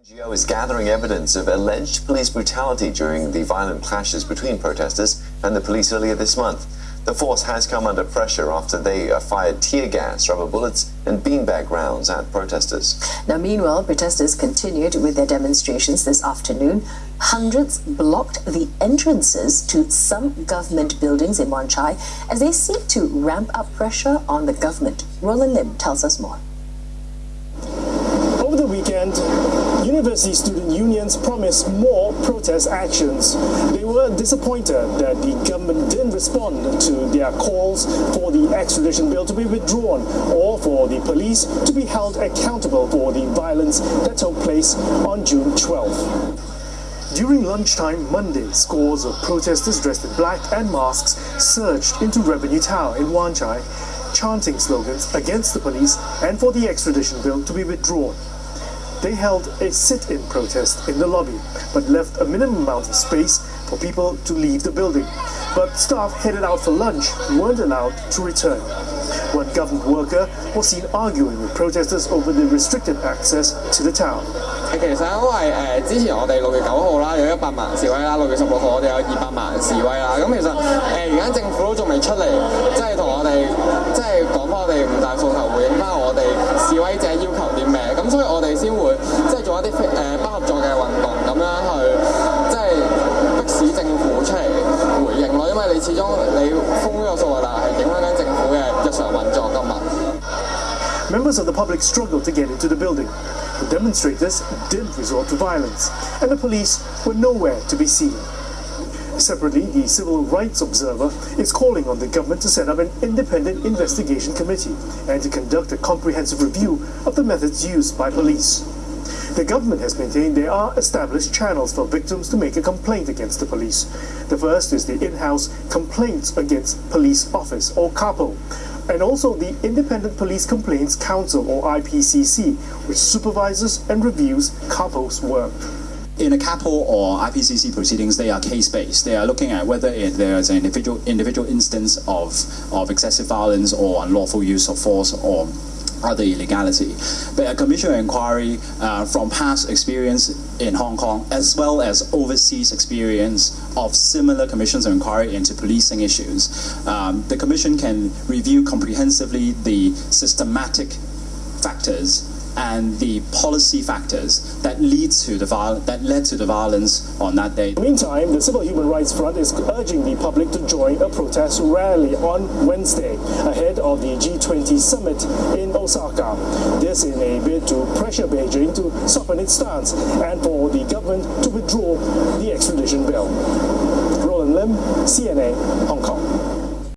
NGO is gathering evidence of alleged police brutality during the violent clashes between protesters and the police earlier this month. The force has come under pressure after they uh, fired tear gas, rubber bullets, and beanbag rounds at protesters. Now, meanwhile, protesters continued with their demonstrations this afternoon. Hundreds blocked the entrances to some government buildings in Wan Chai as they seek to ramp up pressure on the government. Roland Lim tells us more. Over the weekend, university student unions promised more protest actions. They were disappointed that the government didn't respond to their calls for the extradition bill to be withdrawn or for the police to be held accountable for the violence that took place on June 12. During lunchtime Monday, scores of protesters dressed in black and masks surged into Revenue Tower in Wan Chai, chanting slogans against the police and for the extradition bill to be withdrawn They held a sit-in protest in the lobby, but left a minimum amount of space for people to leave the building. But staff headed out for lunch weren't allowed to return. One government worker was seen arguing with protesters over the restricted access to the town. 其实因为诶之前我哋六月九号啦有一百万示威啦，六月十六号我哋有二百万示威啦。咁其实诶而家政府都仲未出嚟，即系同我哋即系讲翻我哋五大诉求，回应翻我哋示威者要求 为你始终你封呢个数啊，但系影响紧政府嘅日常运作噶嘛。Members of the public struggled to get into the building. The demonstrators didn't resort to violence, and the police were nowhere to be seen. Separately, the Civil Rights Observer is calling on the government to set up an independent investigation committee and to conduct a comprehensive review of the methods used by police. The government has maintained there are established channels for victims to make a complaint against the police. The first is the in-house Complaints Against Police Office, or CAPO, and also the Independent Police Complaints Council, or IPCC, which supervises and reviews CAPO's work in a CAPO or IPCC proceedings, they are case-based. They are looking at whether it, there is an individual individual instance of, of excessive violence or unlawful use of force or other illegality. But a commission inquiry uh, from past experience in Hong Kong, as well as overseas experience of similar commissions of inquiry into policing issues, um, the commission can review comprehensively the systematic factors and the policy factors that lead to the that led to the violence on that day. Meantime, the Civil Human Rights Front is urging the public to join a protest rally on Wednesday ahead of the G20 summit in Osaka. This in a bid to pressure Beijing to soften its stance and for the government to withdraw the extradition bill. Roland Lim, CNA, Hong Kong.